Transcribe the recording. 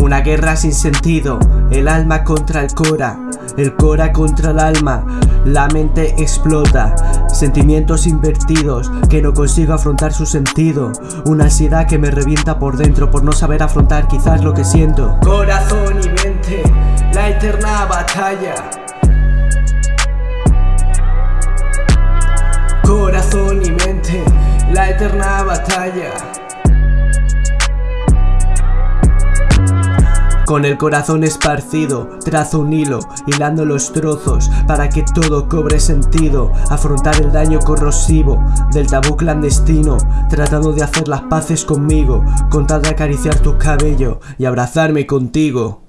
Una guerra sin sentido, el alma contra el cora, el cora contra el alma, la mente explota, sentimientos invertidos que no consigo afrontar su sentido, una ansiedad que me revienta por dentro por no saber afrontar quizás lo que siento. Corazón y mente, la eterna batalla. Eterna batalla. Con el corazón esparcido, trazo un hilo, hilando los trozos para que todo cobre sentido. Afrontar el daño corrosivo del tabú clandestino, tratando de hacer las paces conmigo, con tal de acariciar tu cabello y abrazarme contigo.